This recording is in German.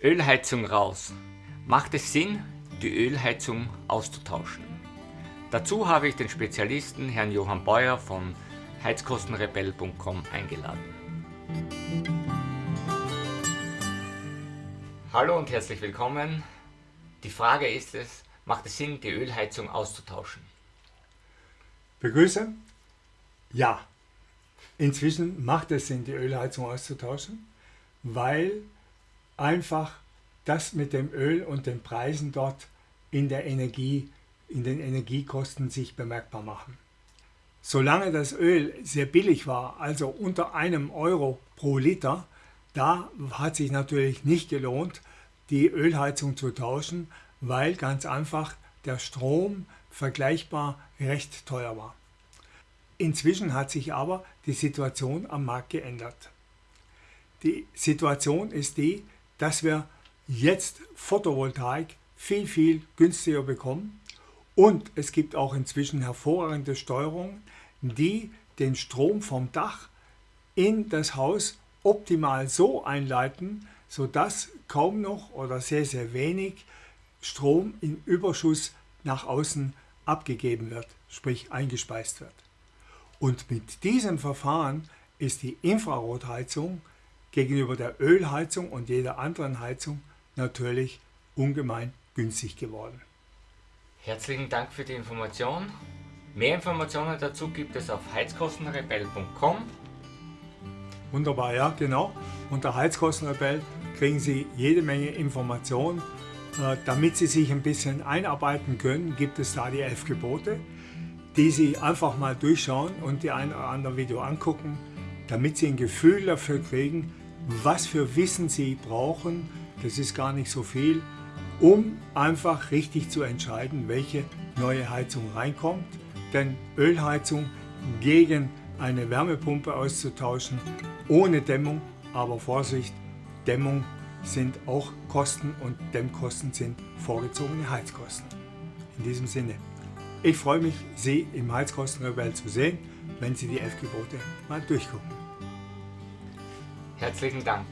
Ölheizung raus. Macht es Sinn, die Ölheizung auszutauschen? Dazu habe ich den Spezialisten Herrn Johann Beuer von heizkostenrebell.com eingeladen. Hallo und herzlich willkommen. Die Frage ist es, macht es Sinn, die Ölheizung auszutauschen? Begrüße. Ja, inzwischen macht es Sinn, die Ölheizung auszutauschen, weil einfach das mit dem Öl und den Preisen dort in der Energie, in den Energiekosten sich bemerkbar machen. Solange das Öl sehr billig war, also unter einem Euro pro Liter, da hat sich natürlich nicht gelohnt, die Ölheizung zu tauschen, weil ganz einfach der Strom vergleichbar recht teuer war. Inzwischen hat sich aber die Situation am Markt geändert. Die Situation ist die, dass wir jetzt Photovoltaik viel, viel günstiger bekommen und es gibt auch inzwischen hervorragende Steuerungen, die den Strom vom Dach in das Haus optimal so einleiten, sodass kaum noch oder sehr, sehr wenig Strom in Überschuss nach außen abgegeben wird, sprich eingespeist wird. Und mit diesem Verfahren ist die Infrarotheizung gegenüber der Ölheizung und jeder anderen Heizung natürlich ungemein günstig geworden. Herzlichen Dank für die Information. Mehr Informationen dazu gibt es auf heizkostenrebell.com. Wunderbar, ja, genau. Unter Heizkostenrebell kriegen Sie jede Menge Informationen. Äh, damit Sie sich ein bisschen einarbeiten können, gibt es da die elf Gebote, die Sie einfach mal durchschauen und die ein oder andere Video angucken, damit Sie ein Gefühl dafür kriegen, was für Wissen Sie brauchen, das ist gar nicht so viel, um einfach richtig zu entscheiden, welche neue Heizung reinkommt. Denn Ölheizung gegen eine Wärmepumpe auszutauschen, ohne Dämmung, aber Vorsicht, Dämmung sind auch Kosten und Dämmkosten sind vorgezogene Heizkosten. In diesem Sinne, ich freue mich, Sie im Heizkostenrebell zu sehen, wenn Sie die elf Gebote mal durchgucken. Herzlichen Dank.